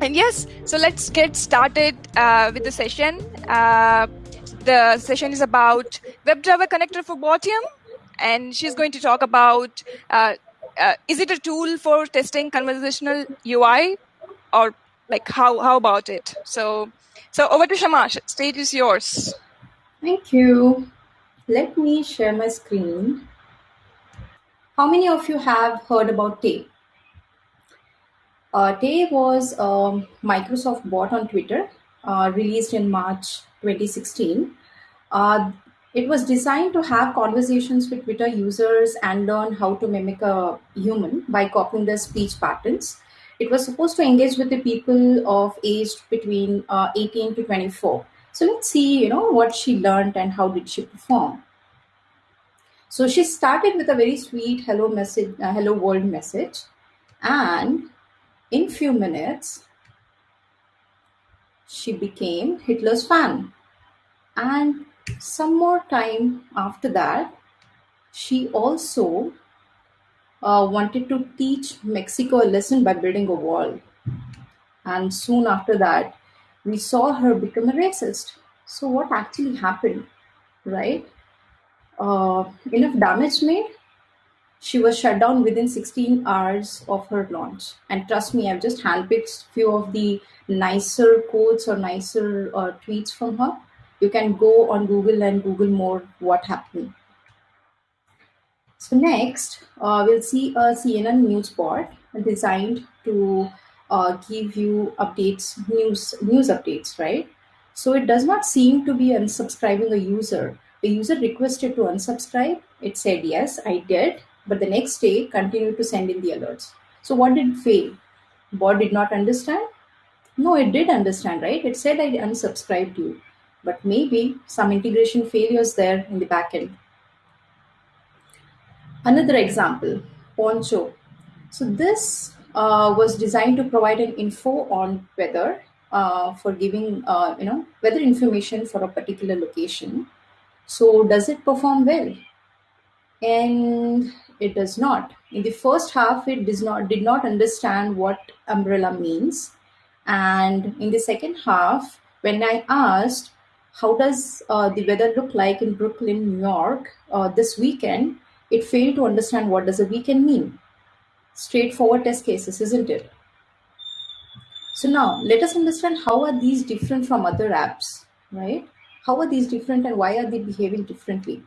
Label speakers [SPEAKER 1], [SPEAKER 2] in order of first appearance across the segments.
[SPEAKER 1] And yes, so let's get started uh, with the session. Uh, the session is about WebDriver connector for Botium, and she's going to talk about uh, uh, is it a tool for testing conversational UI, or like how how about it? So, so over to Shamash. Stage is yours.
[SPEAKER 2] Thank you. Let me share my screen. How many of you have heard about Tay? Tay was a Microsoft bot on Twitter, uh, released in March 2016. Uh, it was designed to have conversations with Twitter users and learn how to mimic a human by copying their speech patterns. It was supposed to engage with the people of age between uh, 18 to 24. So let's see, you know, what she learned and how did she perform. So she started with a very sweet hello message, uh, hello world message, and in few minutes, she became Hitler's fan. And some more time after that, she also uh, wanted to teach Mexico a lesson by building a wall. And soon after that, we saw her become a racist. So, what actually happened, right? Uh, enough damage made she was shut down within 16 hours of her launch. And trust me, I've just handpicked few of the nicer quotes or nicer uh, tweets from her. You can go on Google and Google more what happened. So next, uh, we'll see a CNN news bot designed to uh, give you updates, news news updates, right? So it does not seem to be unsubscribing a user. The user requested to unsubscribe. It said yes, I did but the next day continued to send in the alerts. So what did fail? Bot did not understand? No, it did understand, right? It said I unsubscribed you, but maybe some integration failures there in the backend. Another example, Poncho. So this uh, was designed to provide an info on weather uh, for giving, uh, you know, weather information for a particular location. So does it perform well? And it does not. In the first half, it does not did not understand what umbrella means, and in the second half, when I asked how does uh, the weather look like in Brooklyn, New York uh, this weekend, it failed to understand what does a weekend mean. Straightforward test cases, isn't it? So now let us understand how are these different from other apps, right? How are these different and why are they behaving differently?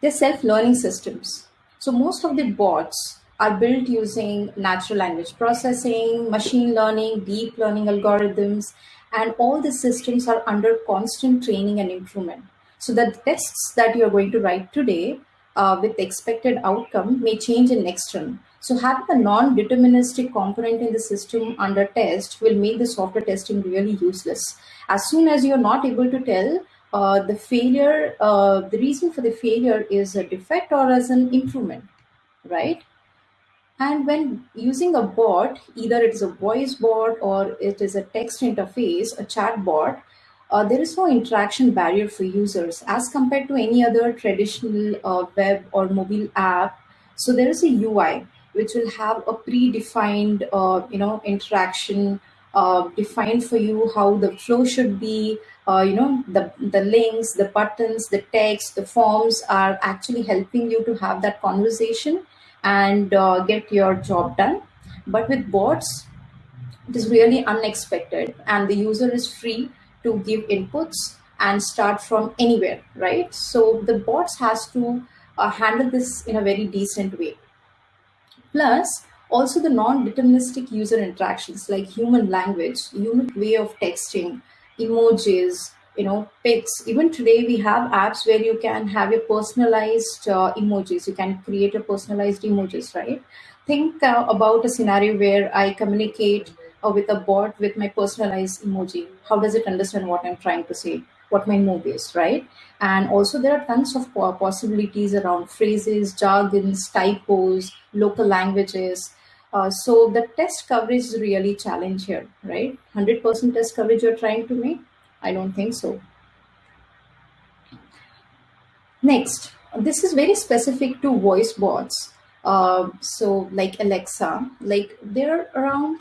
[SPEAKER 2] They're self-learning systems. So most of the bots are built using natural language processing, machine learning, deep learning algorithms, and all the systems are under constant training and improvement. So the tests that you're going to write today uh, with expected outcome may change in next run. So having a non-deterministic component in the system under test will make the software testing really useless. As soon as you're not able to tell uh, the failure, uh, the reason for the failure is a defect or as an improvement, right? And when using a bot, either it is a voice bot or it is a text interface, a chat bot, uh, there is no interaction barrier for users as compared to any other traditional uh, web or mobile app. So there is a UI which will have a predefined, uh, you know, interaction uh, defined for you how the flow should be, uh, you know the the links the buttons the text the forms are actually helping you to have that conversation and uh, get your job done. But with bots it is really unexpected and the user is free to give inputs and start from anywhere right? So the bots has to uh, handle this in a very decent way. Plus also the non-deterministic user interactions like human language unique way of texting emojis, you know, pics. Even today, we have apps where you can have your personalized uh, emojis. You can create a personalized emojis, right? Think uh, about a scenario where I communicate uh, with a bot with my personalized emoji. How does it understand what I'm trying to say? What my move is, right? And also, there are tons of possibilities around phrases, jargons, typos, local languages. Uh, so the test coverage is really challenge here, right? 100% test coverage you're trying to make? I don't think so. Next, this is very specific to voice bots. Uh, so like Alexa, like there are around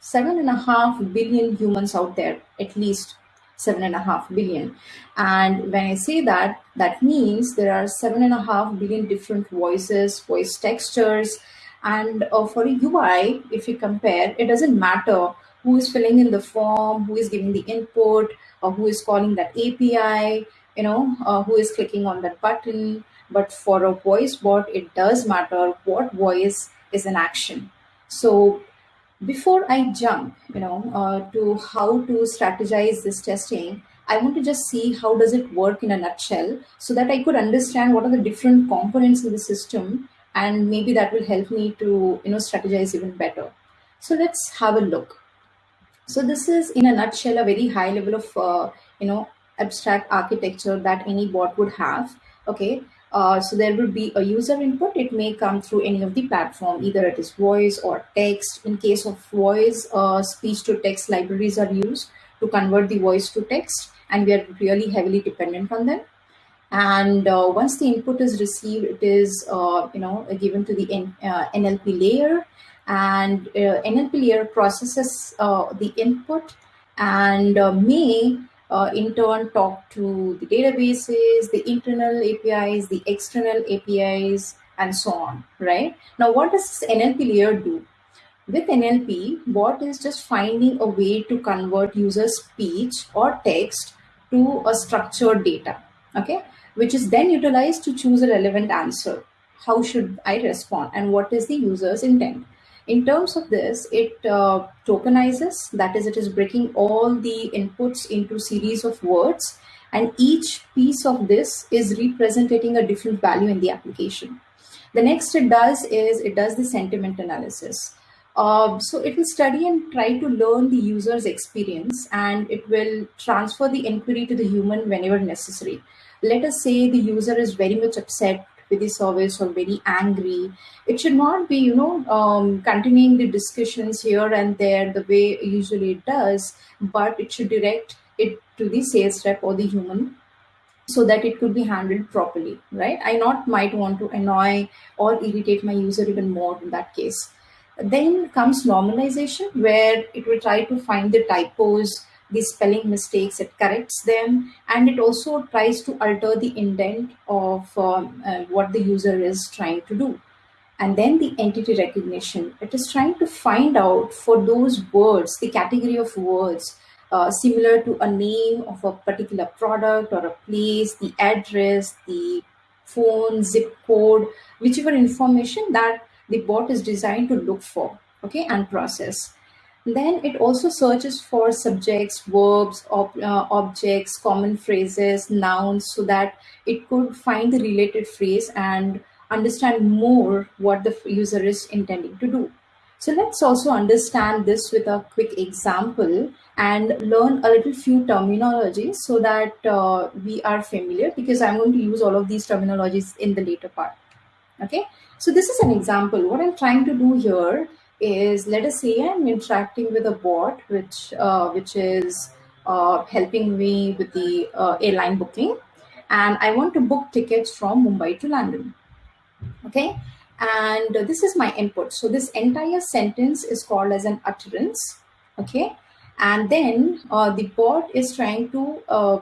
[SPEAKER 2] seven and a half billion humans out there, at least seven and a half billion. And when I say that, that means there are seven and a half billion different voices, voice textures. And uh, for a UI, if you compare, it doesn't matter who is filling in the form, who is giving the input, or who is calling that API, you know, uh, who is clicking on that button. But for a voice bot, it does matter what voice is an action. So before I jump, you know, uh, to how to strategize this testing, I want to just see how does it work in a nutshell so that I could understand what are the different components in the system and maybe that will help me to, you know, strategize even better. So let's have a look. So this is in a nutshell, a very high level of, uh, you know, abstract architecture that any bot would have. Okay. Uh, so there will be a user input. It may come through any of the platform, either it is voice or text. In case of voice, uh, speech to text libraries are used to convert the voice to text, and we are really heavily dependent on them. And uh, once the input is received, it is uh, you know given to the N, uh, NLP layer, and uh, NLP layer processes the input and may uh, in turn talk to the databases, the internal APIs, the external APIs, and so on, right? Now, what does NLP layer do? With NLP, bot is just finding a way to convert user speech or text to a structured data, okay? Which is then utilized to choose a relevant answer. How should I respond and what is the user's intent? In terms of this, it uh, tokenizes, that is, it is breaking all the inputs into series of words, and each piece of this is representing a different value in the application. The next it does is it does the sentiment analysis. Uh, so it will study and try to learn the user's experience and it will transfer the inquiry to the human whenever necessary. Let us say the user is very much upset with the service or very angry. It should not be you know um, continuing the discussions here and there the way usually it does but it should direct it to the sales rep or the human so that it could be handled properly right? I not might want to annoy or irritate my user even more in that case. Then comes normalization where it will try to find the typos the spelling mistakes, it corrects them, and it also tries to alter the intent of um, uh, what the user is trying to do. And then the entity recognition, it is trying to find out for those words, the category of words uh, similar to a name of a particular product or a place, the address, the phone, zip code, whichever information that the bot is designed to look for, okay, and process. Then it also searches for subjects, verbs, ob uh, objects, common phrases, nouns, so that it could find the related phrase and understand more what the user is intending to do. So let's also understand this with a quick example and learn a little few terminologies so that uh, we are familiar because I'm going to use all of these terminologies in the later part. Okay, so this is an example. What I'm trying to do here is let us say I'm interacting with a bot which uh, which is uh, helping me with the uh, airline booking and I want to book tickets from Mumbai to London. Okay, and this is my input. So this entire sentence is called as an utterance. Okay, and then uh, the bot is trying to uh,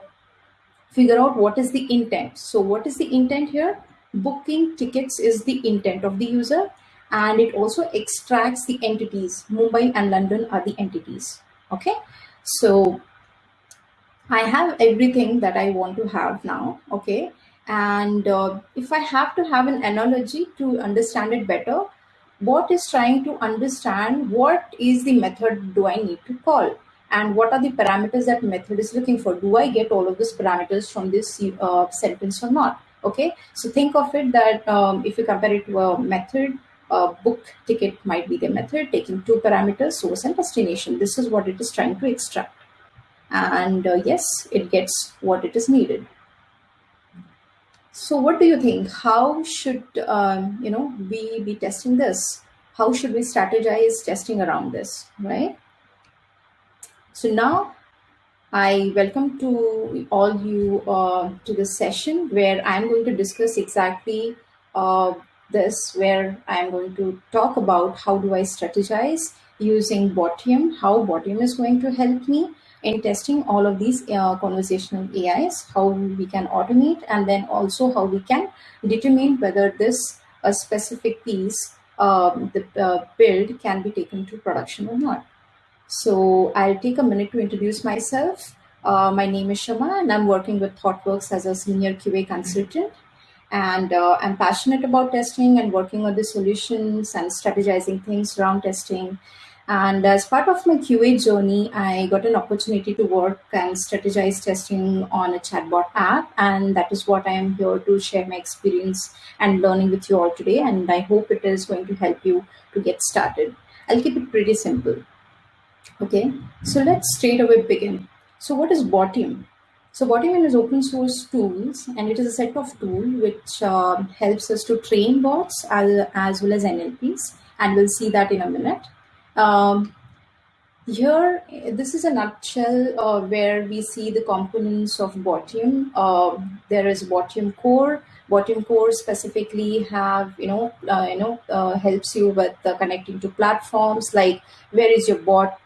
[SPEAKER 2] figure out what is the intent. So what is the intent here? Booking tickets is the intent of the user and it also extracts the entities. Mumbai and London are the entities. Okay, so I have everything that I want to have now. Okay, and uh, if I have to have an analogy to understand it better, what is trying to understand what is the method do I need to call and what are the parameters that method is looking for. Do I get all of these parameters from this uh, sentence or not? Okay, so think of it that um, if you compare it to a method, uh, book ticket might be the method, taking two parameters, source and destination. This is what it is trying to extract. And uh, yes, it gets what it is needed. So what do you think? How should, um, you know, we be testing this? How should we strategize testing around this, right? So now I welcome to all you uh, to this session where I'm going to discuss exactly uh, this where I'm going to talk about how do I strategize using Botium, how Botium is going to help me in testing all of these uh, conversational AIs, how we can automate, and then also how we can determine whether this a specific piece, um, the uh, build can be taken to production or not. So I'll take a minute to introduce myself. Uh, my name is Shama and I'm working with ThoughtWorks as a senior QA consultant. And uh, I'm passionate about testing and working on the solutions and strategizing things around testing. And as part of my QA journey, I got an opportunity to work and strategize testing on a chatbot app. And that is what I am here to share my experience and learning with you all today. And I hope it is going to help you to get started. I'll keep it pretty simple. Okay, so let's straight away begin. So what is Botium? So Botium is open source tools and it is a set of tools which uh, helps us to train bots as, well as NLPs and we'll see that in a minute. Um, here, this is a nutshell uh, where we see the components of Botium. Uh, there is Botium core. Botium core specifically have, you know, uh, you know, uh, helps you with connecting to platforms like where is your bot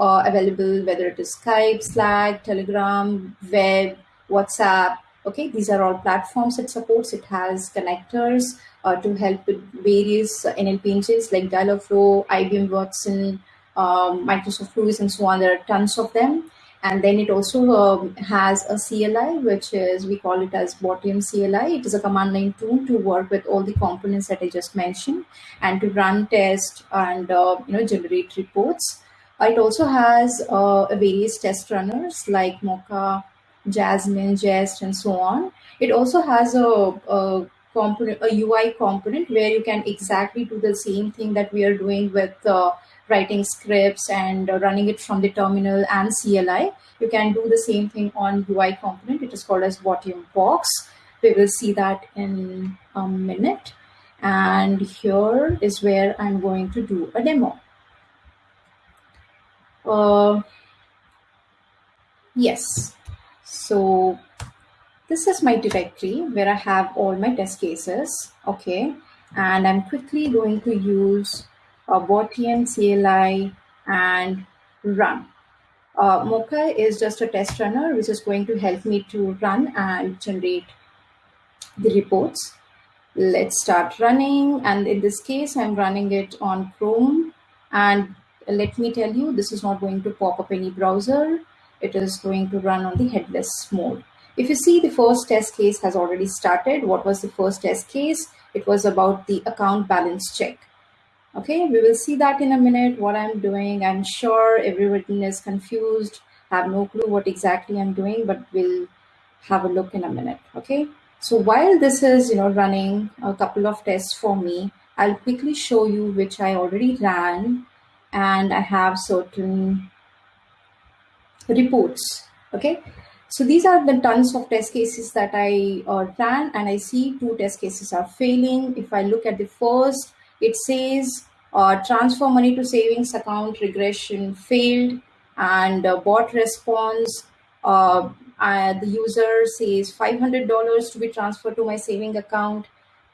[SPEAKER 2] uh, available, whether it is Skype, Slack, Telegram, web, WhatsApp. Okay, these are all platforms it supports. It has connectors uh, to help with various NLP engines like Dialogflow, IBM Watson, um, Microsoft LUIS, and so on. There are tons of them. And then it also um, has a CLI, which is, we call it as Botium CLI. It is a command line tool to work with all the components that I just mentioned and to run test and, uh, you know, generate reports. It also has uh, various test runners like Mocha, Jasmine, Jest, and so on. It also has a, a component, a UI component where you can exactly do the same thing that we are doing with uh, writing scripts and running it from the terminal and CLI. You can do the same thing on UI component. It is called as Botium Box. We will see that in a minute. And here is where I'm going to do a demo. Uh, yes. So this is my directory where I have all my test cases. Okay. And I'm quickly going to use a Botium CLI and run. Uh, Mocha is just a test runner, which is going to help me to run and generate the reports. Let's start running. And in this case, I'm running it on Chrome and let me tell you, this is not going to pop up any browser. It is going to run on the headless mode. If you see the first test case has already started, what was the first test case? It was about the account balance check. Okay, we will see that in a minute, what I'm doing. I'm sure everyone is confused, have no clue what exactly I'm doing, but we'll have a look in a minute, okay? So while this is, you know, running a couple of tests for me, I'll quickly show you which I already ran and I have certain reports. Okay, so these are the tons of test cases that I uh, ran, and I see two test cases are failing. If I look at the first, it says uh, transfer money to savings account regression failed, and uh, bot response. Uh, the user says $500 to be transferred to my saving account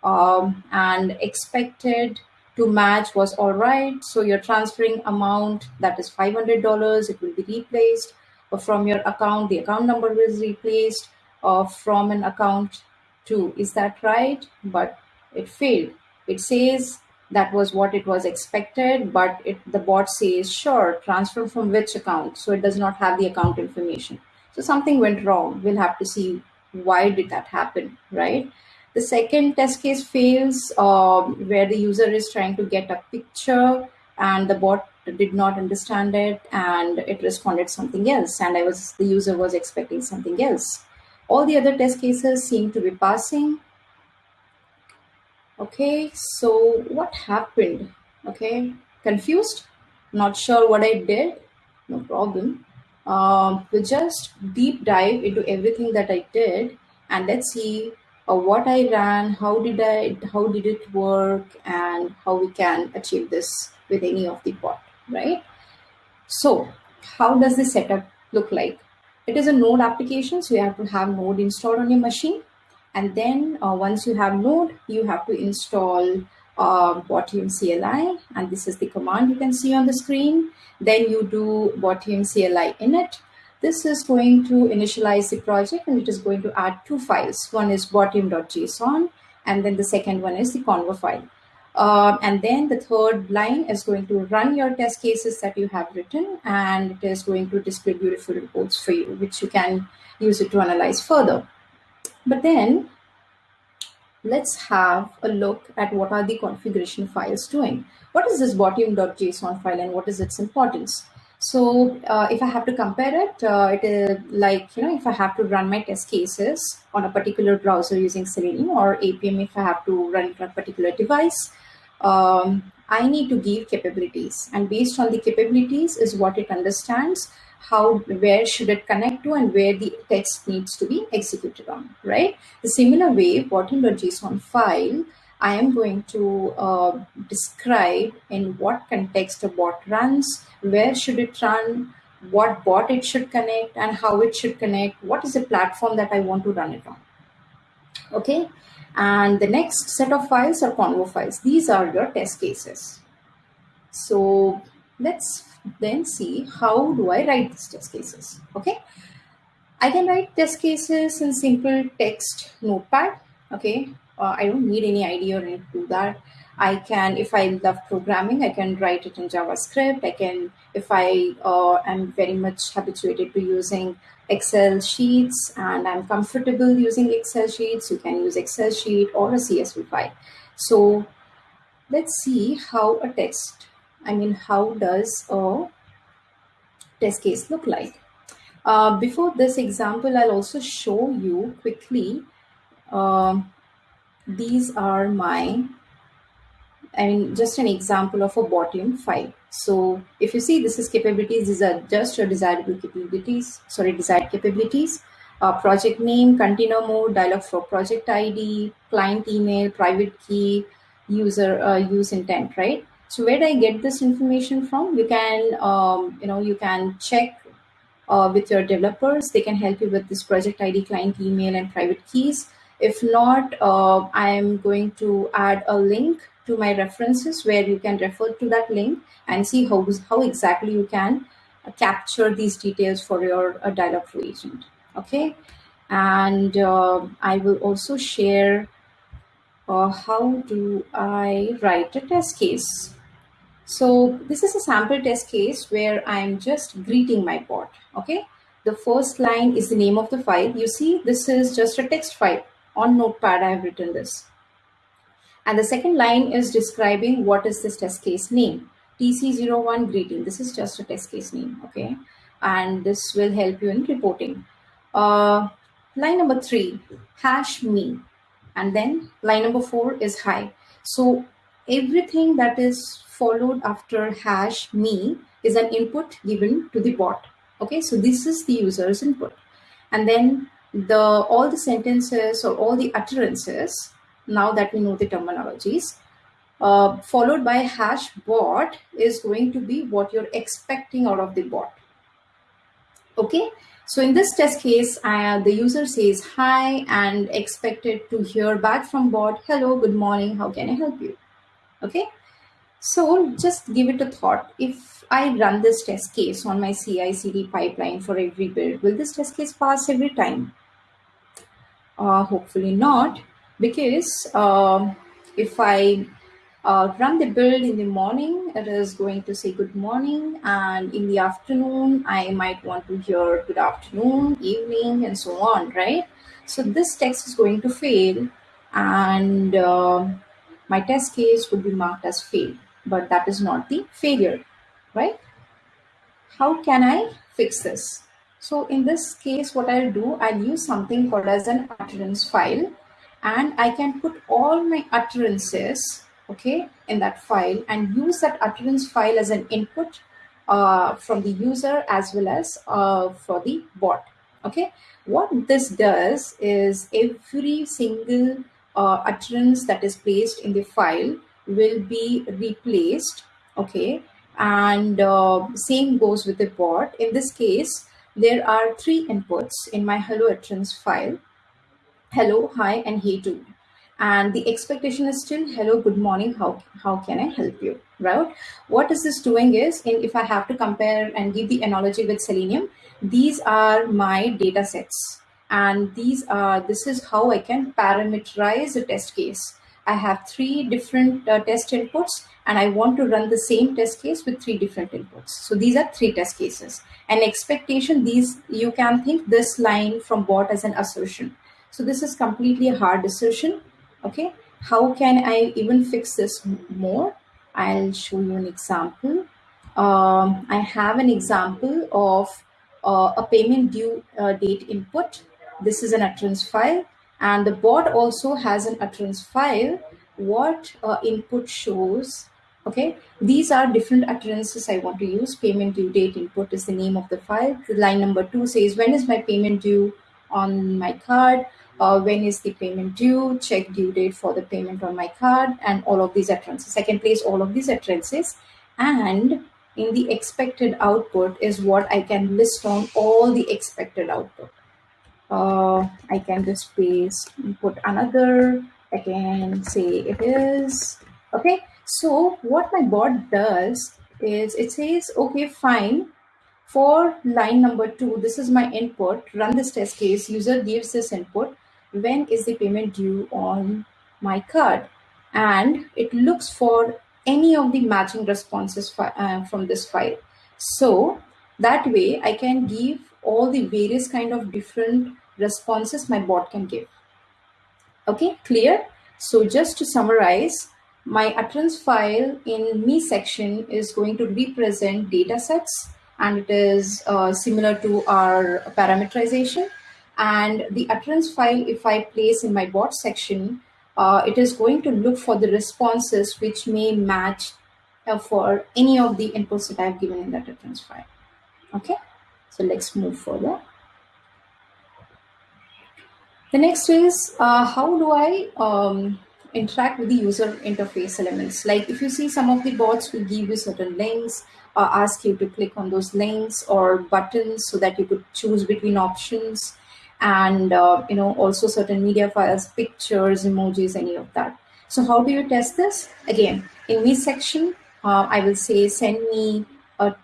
[SPEAKER 2] um, and expected to match was all right. So your transferring amount that is $500, it will be replaced from your account, the account number is replaced or from an account to, is that right? But it failed. It says that was what it was expected, but it, the bot says, sure, transfer from which account? So it does not have the account information. So something went wrong. We'll have to see why did that happen, right? The second test case fails um, where the user is trying to get a picture and the bot did not understand it and it responded something else and I was the user was expecting something else. All the other test cases seem to be passing. Okay, so what happened? Okay, confused? Not sure what I did? No problem. Uh, we'll just deep dive into everything that I did and let's see uh, what I ran, how did I, how did it work, and how we can achieve this with any of the bot, right? So, how does the setup look like? It is a Node application, so you have to have Node installed on your machine, And then uh, once you have node, you have to install uh, Botium CLI, and this is the command you can see on the screen. Then you do Botium CLI init. This is going to initialize the project and it is going to add two files. One is botium.json and then the second one is the convo file. Uh, and then the third line is going to run your test cases that you have written and it is going to display beautiful reports for you, which you can use it to analyze further. But then let's have a look at what are the configuration files doing. What is this botium.json file and what is its importance? So uh, if I have to compare it, uh, it is like, you know, if I have to run my test cases on a particular browser using Selenium or Appium, if I have to run it on a particular device, um, I need to give capabilities. And based on the capabilities is what it understands how where should it connect to and where the text needs to be executed on, right? The similar way, botium.json file, I am going to uh, describe in what context a bot runs, where should it run, what bot it should connect and how it should connect, what is the platform that I want to run it on. Okay, and the next set of files are convo files. These are your test cases. So let's then see how do I write these test cases. Okay, I can write test cases in simple text notepad. Okay, uh, I don't need any IDE or anything to do that. I can, if I love programming, I can write it in JavaScript. I can, if I uh, am very much habituated to using Excel sheets and I'm comfortable using Excel sheets, you can use Excel sheet or a CSV file. So let's see how a test, I mean, how does a test case look like? Uh, before this example, I'll also show you quickly. Uh, these are my, I mean, just an example of a Botium file. So if you see, this is capabilities. These are just your desirable capabilities, sorry, desired capabilities. Uh, project name, container mode, Dialogflow project ID, client email, private key, user uh, use intent, right? So where do I get this information from? You can, um, you know, you can check uh, with your developers. They can help you with this project ID, client email, and private keys. If not, uh, I am going to add a link to my references where you can refer to that link and see how, how exactly you can capture these details for your uh, Dialogflow agent. Okay. And uh, I will also share uh, how do I write a test case. So this is a sample test case where I'm just greeting my bot. Okay. The first line is the name of the file. You see, this is just a text file on notepad. I have written this. And the second line is describing what is this test case name. TC01 greeting. This is just a test case name. Okay. And this will help you in reporting. Uh, line number three, hash me. And then line number four is hi. So everything that is followed after hash me is an input given to the bot. Okay, so this is the user's input. And then the all the sentences or all the utterances, now that we know the terminologies, uh, followed by hash bot is going to be what you're expecting out of the bot. Okay, so in this test case, uh, the user says hi and expected to hear back from bot, hello, good morning, how can I help you? Okay, so just give it a thought. If I run this test case on my CI CD pipeline for every build, will this test case pass every time? Uh, hopefully not, because uh, if I uh, run the build in the morning, it is going to say good morning. And in the afternoon, I might want to hear good afternoon, evening, and so on, right? So this text is going to fail and uh, my test case would be marked as failed but that is not the failure, right? How can I fix this? So in this case, what I'll do, I'll use something called as an utterance file and I can put all my utterances, okay, in that file and use that utterance file as an input uh, from the user as well as uh, for the bot, okay. What this does is every single uh, utterance that is placed in the file will be replaced okay and uh, same goes with the bot in this case there are three inputs in my hello utterance file hello, hi, and hey too. And the expectation is still hello, good morning, how, how can I help you, right? What is this doing is, in, if I have to compare and give the analogy with Selenium, these are my data sets. And these are, this is how I can parameterize a test case. I have three different uh, test inputs and I want to run the same test case with three different inputs. So these are three test cases. And expectation, these you can think this line from bot as an assertion. So this is completely a hard assertion. Okay, how can I even fix this more? I'll show you an example. Um, I have an example of uh, a payment due uh, date input. This is an utterance file and the bot also has an utterance file. What uh, input shows okay? These are different utterances i want to use. Payment due date input is the name of the file. The line number two says when is my payment due on my card? Uh, when is the payment due? Check due date for the payment on my card and all of these utterances. I can place all of these utterances. And in the expected output is what i can list on all the expected output uh, I can just paste, put another, I can say it is, okay. So what my bot does is it says, okay, fine. For line number two, this is my input, run this test case, user gives this input, when is the payment due on my card? And it looks for any of the matching responses uh, from this file. So that way I can give all the various kind of different responses my bot can give. Okay, clear? So just to summarize, my utterance file in me section is going to represent data sets and it is uh, similar to our parameterization. And the utterance file, if I place in my bot section, uh, it is going to look for the responses which may match uh, for any of the inputs that I've given in that utterance file. Okay, so let's move further. The next is uh, how do I um, interact with the user interface elements? Like if you see some of the bots will give you certain links, uh, ask you to click on those links or buttons so that you could choose between options and uh, you know also certain media files, pictures, emojis, any of that. So how do you test this? Again, in this section, uh, I will say send me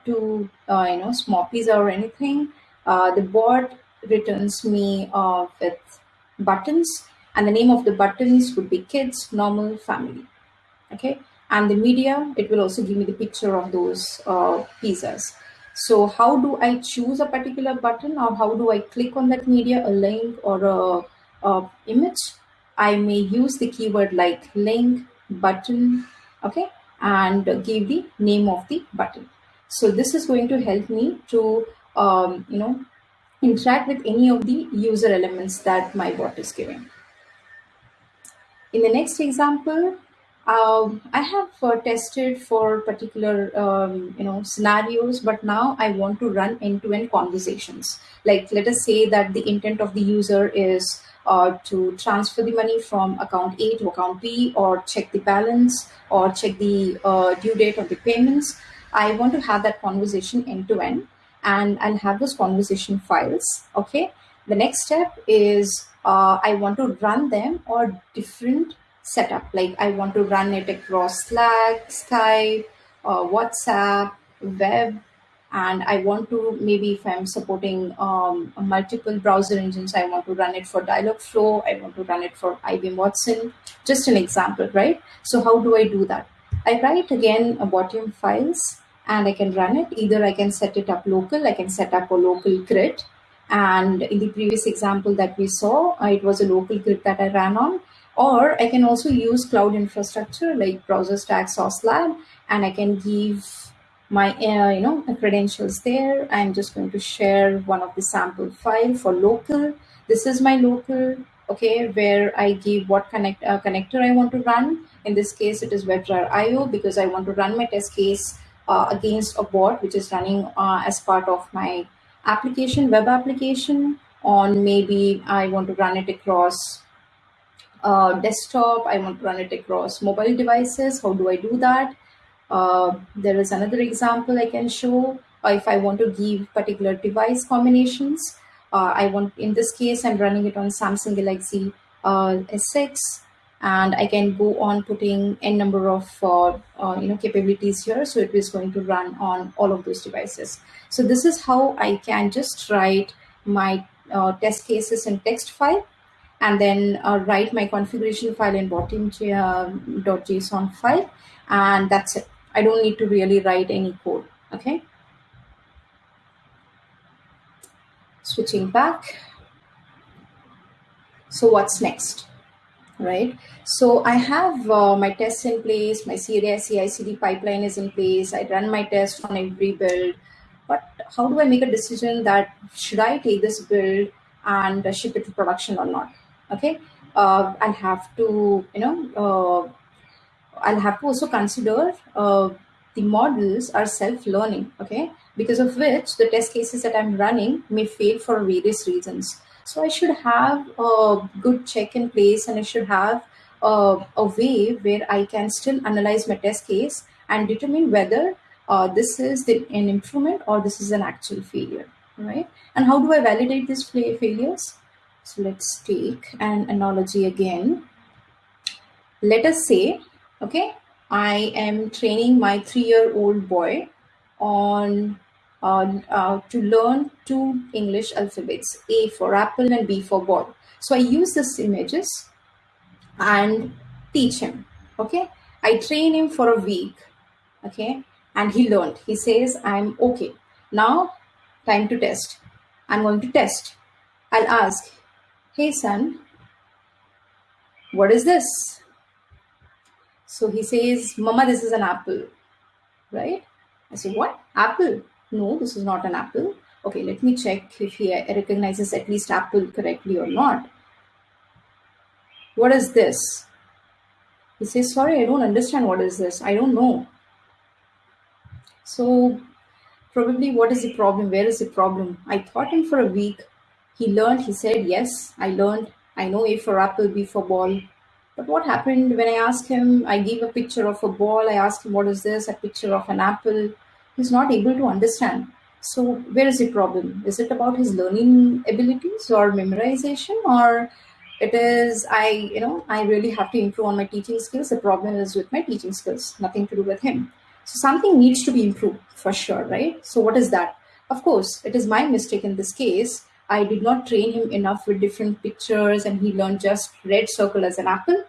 [SPEAKER 2] two uh, you know smoppies or anything. Uh, the bot returns me uh, with buttons and the name of the buttons would be kids, normal, family. Okay. And the media, it will also give me the picture of those uh, pizzas. So how do I choose a particular button or how do I click on that media, a link or a, a image? I may use the keyword like link, button, okay, and give the name of the button. So this is going to help me to, um, you know, interact with any of the user elements that my bot is giving. In the next example, um, I have uh, tested for particular um, you know scenarios, but now I want to run end-to-end -end conversations. Like let us say that the intent of the user is uh, to transfer the money from account A to account B, or check the balance, or check the uh, due date of the payments. I want to have that conversation end-to-end. and I'll have those conversation files. Okay. The next step is uh, I want to run them or different setup. Like I want to run it across Slack, Skype, uh, WhatsApp, web, and I want to maybe if I'm supporting um, multiple browser engines, I want to run it for Dialogflow, I want to run it for IBM Watson, just an example, right? So how do I do that? I write again a Botium files and I can run it. Either I can set it up local, I can set up a local grid. And in the previous example that we saw, uh, it was a local grid that I ran on. Or I can also use cloud infrastructure like BrowserStack, Sauce Lab, and I can give my uh, you know credentials there. I'm just going to share one of the sample file for local. This is my local, okay, where I give what connect uh, connector I want to run. In this case, it is WebDriver IO because I want to run my test case against a bot which is running uh, as part of my application, web application on maybe I want to run it across uh, desktop, I want to run it across mobile devices. How do I do that? Uh, there is another example I can show uh, if I want to give particular device combinations. uh, I want, in this case, I'm running it on Samsung Galaxy uh, S6 and I can go on putting n number of uh, uh, you know capabilities here. So it is going to run on all of those devices. So this is how I can just write my uh, test cases in text file and then uh, write my configuration file in botium.json file and that's it. I don't need to really write any code. Okay. Switching back. So what's next? Right. So I have uh, my tests in place. My CI/CD pipeline is in place. I run my test on every build. But how do I make a decision that should I take this build and ship it to production or not? Okay. Uh, I'll have to, you know, uh, I'll have to also consider uh, the models are self-learning, okay, because of which the test cases that I'm running may fail for various reasons. So I should have a good check in place and I should have a, way where I can still analyze my test case and determine whether uh, this is the, an improvement or this is an actual failure, right? And how do I validate these failures? So let's take an analogy again. Let us say, okay, I am training my three-year-old boy on Uh, to learn two English alphabets, A for apple and B for ball. So I use these images and teach him, okay? I train him for a week, okay? And he learned. He says, I'm okay. Now, time to test. I'm going to test. I'll ask, hey son, what is this? So he says, Mama, this is an apple, right? I say, what? Apple? No, this is not an apple. Okay, let me check if he recognizes at least apple correctly or not. What is this? He says, sorry, I don't understand what is this. I don't know. So probably what is the problem? Where is the problem? I taught him for a week. He learned, he said, yes, I learned. I know A for apple, B for ball. But what happened when I asked him, I gave a picture of a ball, I asked him, what is this? A picture of an apple. He's not able to understand. So where is the problem? Is it about his learning abilities or memorization or it is, I, you know, I really have to improve on my teaching skills. The problem is with my teaching skills, nothing to do with him. So something needs to be improved for sure, right? So what is that? Of course, it is my mistake in this case I did not train him enough with different pictures and he learned just red circle as an apple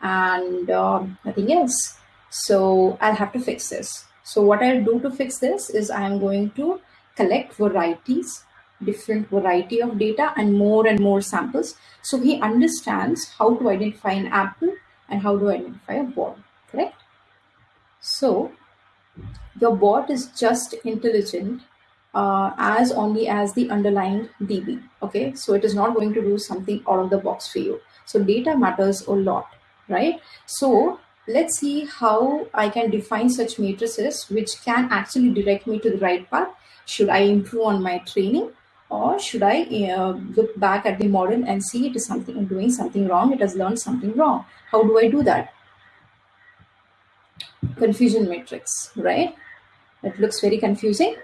[SPEAKER 2] and um, nothing else. So I'll have to fix this. So what I'll do to fix this is I'm going to collect varieties, different variety of data and more and more samples. So he understands how to identify an apple and how to identify a ball, correct? So your bot is just intelligent uh, as only as the underlying DB. Okay, so it is not going to do something out of the box for you. So data matters a lot, right? So let's see how I can define such matrices which can actually direct me to the right path. Should I improve on my training or should I uh, look back at the model and see it is something doing something wrong? It has learned something wrong. How do I do that? Confusion matrix, right? It looks very confusing.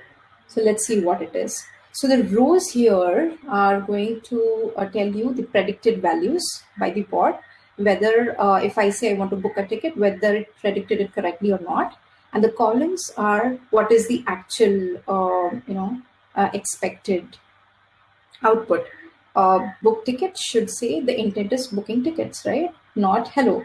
[SPEAKER 2] So let's see what it is. So the rows here are going to uh, tell you the predicted values by the bot, whether uh, if I say I want to book a ticket, whether it predicted it correctly or not. And the columns are what is the actual, uh, you know, uh, expected output. Book ticket should say the intent is booking tickets, right? Not hello,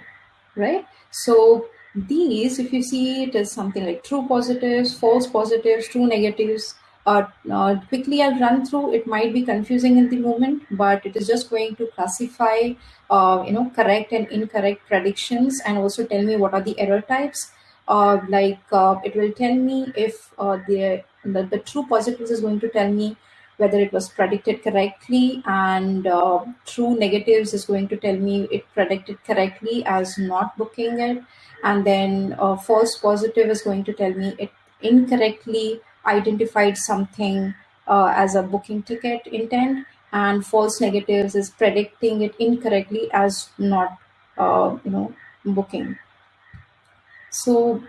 [SPEAKER 2] right? So these, if you see it as something like true positives, false positives, true negatives, uh, uh, quickly I'll run through. It might be confusing in the moment, but it is just going to classify, uh, you know, correct and incorrect predictions and also tell me what are the error types. Uh, like uh, it will tell me if uh, the, the, the true positives is going to tell me whether it was predicted correctly and true negatives is going to tell me it predicted correctly as not booking it and then false positive is going to tell me it incorrectly identified something uh, as a booking ticket intent and false negatives is predicting it incorrectly as not uh, you know booking so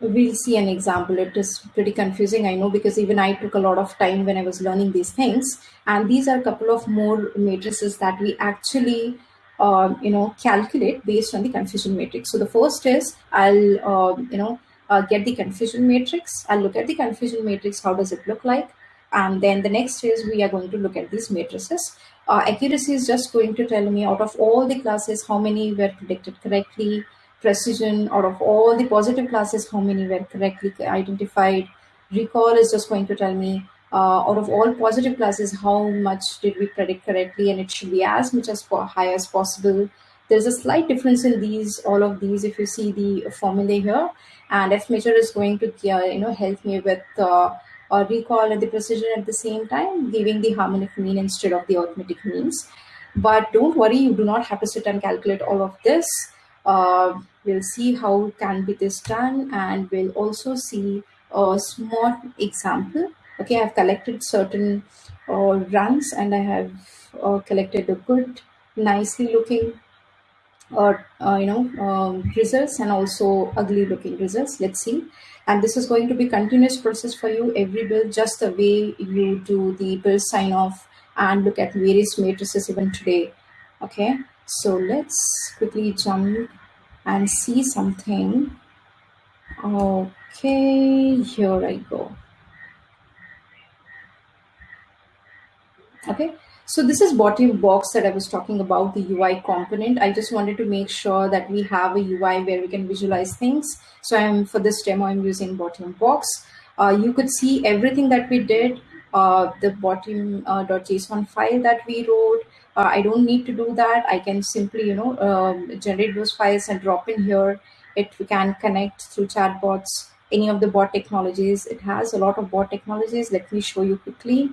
[SPEAKER 2] we'll see an example. It is pretty confusing, I know, because even I took a lot of time when I was learning these things. And these are a couple of more matrices that we actually, um, you know, calculate based on the confusion matrix. So the first is I'll, um, you know, uh, get the confusion matrix. I'll look at the confusion matrix. How does it look like? And then the next phase, we are going to look at these matrices. Uh, accuracy is just going to tell me out of all the classes, how many were predicted correctly, precision out of all the positive classes, how many were correctly identified. Recall is just going to tell me uh, out of all positive classes, how much did we predict correctly, and it should be as much as high as possible. There's a slight difference in these, all of these, if you see the formula here. And F measure is going to, uh, you know, help me with uh, recall and the precision at the same time, giving the harmonic mean instead of the arithmetic means. But don't worry, you do not have to sit and calculate all of this. Uh, we'll see how can be this done and we'll also see a small example. Okay, I've collected certain uh, runs and I have uh, collected a good, nicely looking or uh, you know um, results and also ugly looking results. Let's see. And this is going to be continuous process for you. Every build just the way you do the build sign off and look at various matrices even today. Okay. So let's quickly jump and see something. Okay. Here i go. Okay so this is Botium Box that I was talking about, the UI component. I just wanted to make sure that we have a UI where we can visualize things. So I'm for this demo, I'm using Botium Box. Uh, you could see everything that we did, uh, the botium.json uh, file that we wrote. Uh, I don't need to do that. I can simply, you know, um, generate those files and drop in here. It we can connect through chatbots, any of the bot technologies. It has a lot of bot technologies. Let me show you quickly.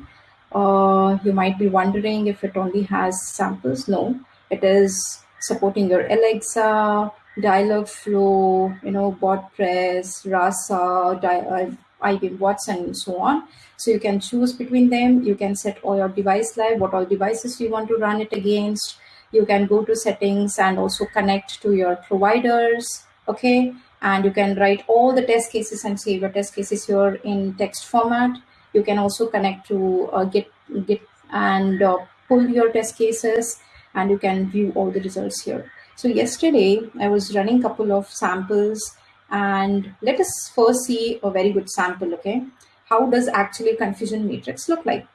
[SPEAKER 2] Uh, you might be wondering if it only has samples. No, it is supporting your Alexa, Dialogflow, you know, BotPress, Rasa, uh, IBM Watson, and so on. So you can choose between them. You can set all your device live, what all devices you want to run it against. You can go to settings and also connect to your providers. Okay. And you can write all the test cases and save your test cases here in text format you can also connect to uh, Git, Git and uh, pull your test cases and you can view all the results here. So yesterday I was running a couple of samples and let us first see a very good sample, okay? How does actually confusion matrix look like?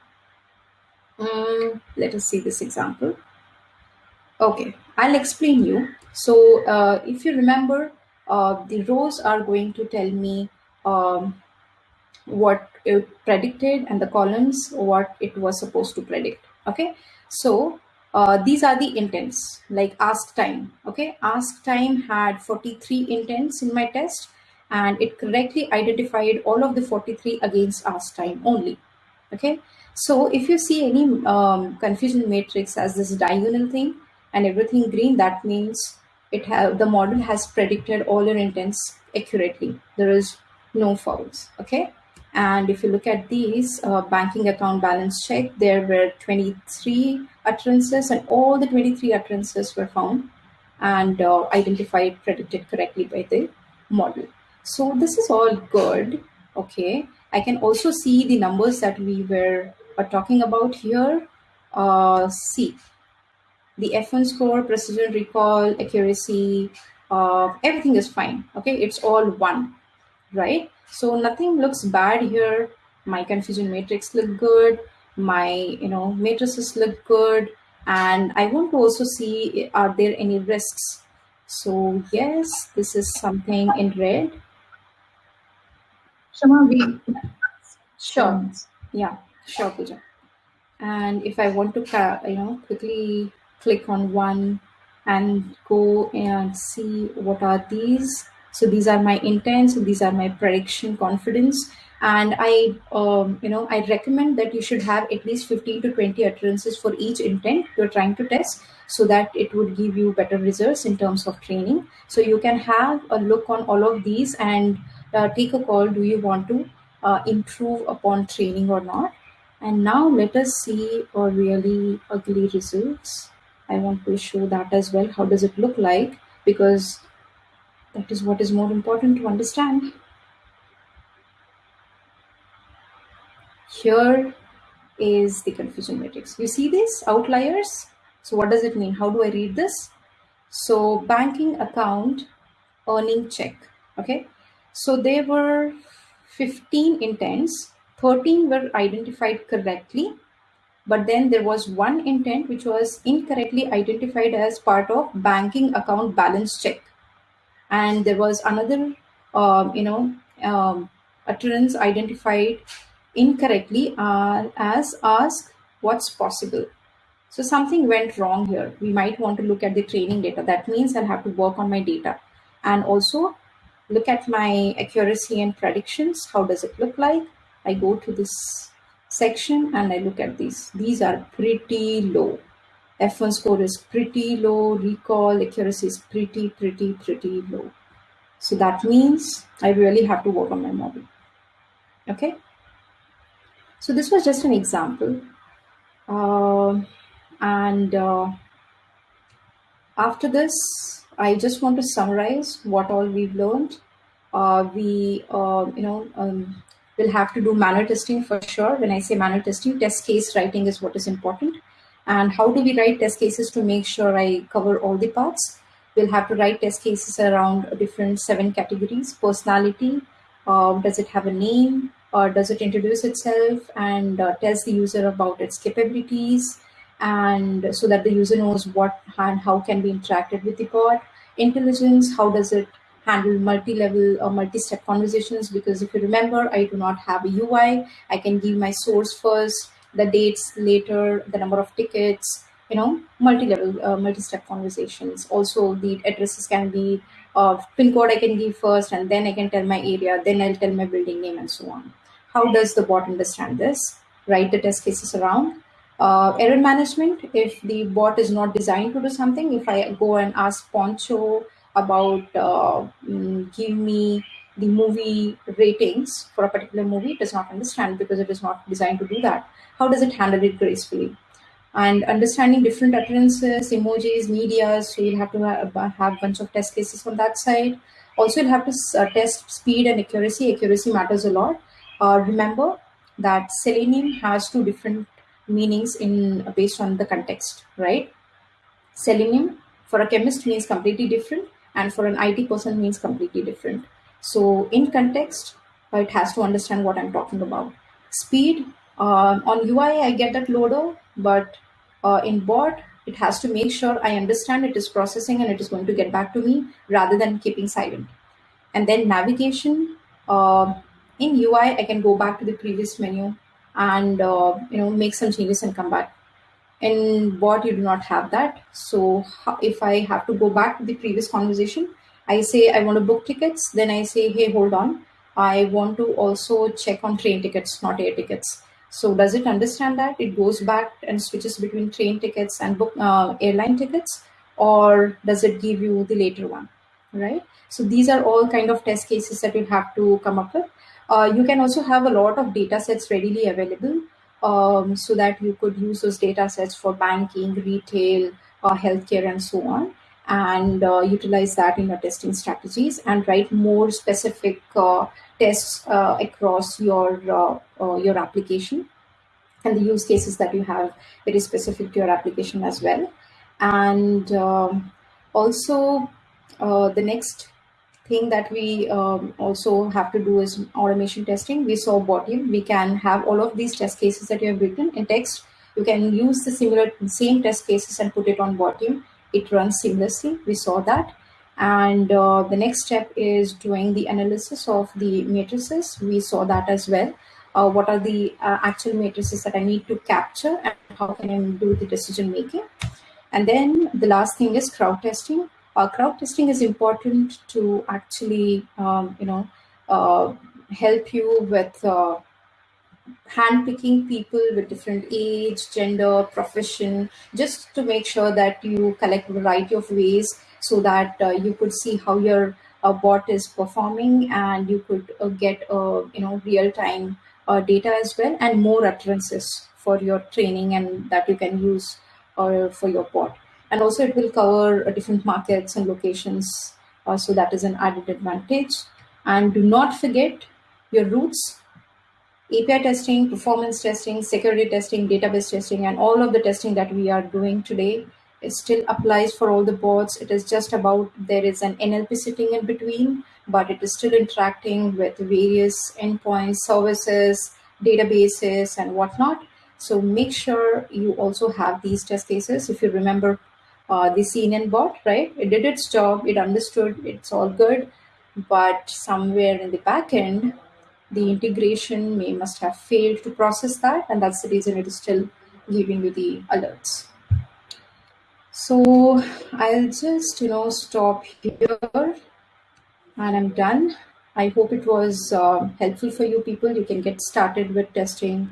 [SPEAKER 2] Um, let us see this example. Okay, I'll explain you. So uh, if you remember, uh, the rows are going to tell me um, what predicted and the columns what it was supposed to predict okay? So uh, these are the intents like ask time okay? Ask time had 43 intents in my test and it correctly identified all of the 43 against ask time only okay? So if you see any um, confusion matrix as this diagonal thing and everything green that means it have the model has predicted all your intents accurately. There is no fouls okay and if you look at these uh, banking account balance check, there were 23 utterances and all the 23 utterances were found and uh, identified, predicted correctly by the model. So this is all good. Okay. I can also see the numbers that we were uh, talking about here. Uh, see the F1 score, precision, recall, accuracy, uh, everything is fine. Okay. It's all one, right? So nothing looks bad here. My confusion matrix look good. My, you know, matrices look good. And I want to also see, are there any risks? So yes, this is something in red.
[SPEAKER 3] Shama, we...
[SPEAKER 2] Sure. Yeah, sure, Pooja. And if I want to, you know, quickly click on one and go and see what are these so these are my intents these are my prediction confidence. And i um, you know i recommend that you should have at least 15 to 20 utterances for each intent you're trying to test so that it would give you better results in terms of training. So you can have a look on all of these and uh, take a call do you want to uh, improve upon training or not? And now let us see a really ugly results. I want to show that as well. How does it look like? Because that is what is more important to understand. Here is the confusion matrix. You see these outliers? So what does it mean? How do I read this? So banking account, earning check, okay? So there were 15 intents, 13 were identified correctly, but then there was one intent which was incorrectly identified as part of banking account balance check. And there was another, um, you know, um, utterance identified incorrectly uh, as ask what's possible. So something went wrong here. We might want to look at the training data. That means I'll have to work on my data and also look at my accuracy and predictions. How does it look like? I go to this section and I look at these. These are pretty low. F1 score is pretty low. Recall accuracy is pretty, pretty, pretty low. So that means I really have to work on my model. Okay. So this was just an example. Uh, and uh, after this, I just want to summarize what all we've learned. Uh, we, uh, you know, um, will have to do manual testing for sure. When I say manual testing, test case writing is what is important. And how do we write test cases to make sure I cover all the parts? We'll have to write test cases around different seven categories. Personality, uh, does it have a name? Or does it introduce itself and uh, tells the user about its capabilities? and so that the user knows what and how can be interacted with the bot. Intelligence, how does it handle multi-level or multi-step conversations? Because if you remember, I do not have a UI. I can give my source first, the dates later, the number of tickets, you know, multi-level, uh, multi-step conversations. Also, the addresses can be uh, pin code I can give first, and then I can tell my area, then I'll tell my building name and so on. How does the bot understand this? Write the test cases around uh, error management, if the bot is not designed to do something, if I go and ask Poncho about uh, mm, give me the movie ratings for a particular movie, it does not understand because it is not designed to do that. How does it handle it gracefully? And understanding different utterances, emojis, media, so you'll have to have, have a bunch of test cases on that side. Also, you'll have to uh, test speed and accuracy. Accuracy matters a lot. Uh, remember that Selenium has two different meanings in based on the context, right? Selenium for a chemist means completely different, and for an IT person means completely different. So in context, it has to understand what I'm talking about. Speed uh, on UI, I get that loader, but uh, in bot, it has to make sure I understand it is processing and it is going to get back to me rather than keeping silent. And then navigation. Uh, in UI, I can go back to the previous menu and uh, you know make some changes and come back in bot you do not have that so if i have to go back to the previous conversation i say i want to book tickets then i say hey hold on. I want to also check on train tickets not air tickets. So does it understand that? It goes back and switches between train tickets and book uh, airline tickets? Or does it give you the later one? Right? So these are all kind of test cases that you have to come up with. Uh, you can also have a lot of data sets readily available um, so that you could use those data sets for banking, retail, uh, healthcare, and so on, and uh, utilize that in your testing strategies and write more specific uh, tests uh, across your uh, your application and the use cases that you have very specific to your application as well. And um, also, the next thing that we um, also have to do is automation testing. We saw Botium. We can have all of these test cases that you have written in text. You can use the similar same test cases and put it on Botium. It runs seamlessly. We saw that. And uh, the next step is doing the analysis of the matrices. We saw that as well. Uh, what are the uh, actual matrices that I need to capture and how can I do the decision making? And then the last thing is crowd testing uh, crowd testing is important to actually, um, you know, uh, help you with uh, handpicking people with different age, gender, profession, just to make sure that you collect a variety of ways so that uh, you could see how your uh, bot is performing and you could uh, get, uh, you know, real-time uh, data as well and more utterances for your training and that you can use uh, for your bot. And also it will cover different markets and locations so that is an added advantage. And do not forget your roots API testing, performance testing, security testing, database testing, and all of the testing that we are doing today it still applies for all the bots. It is just about there is an NLP sitting in between, but it is still interacting with various endpoints, services, databases, and whatnot. So make sure you also have these test cases. If you remember uh, the CNN bot, right? It did its job, it understood, it's all good, but somewhere in the back end, the integration may must have failed to process that, and that's the reason it is still giving you the alerts. So I'll just, you know, stop here and I'm done. I hope it was uh, helpful for you people. You can get started with testing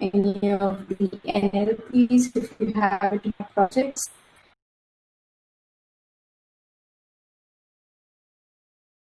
[SPEAKER 2] any of the NLPs if you have any projects.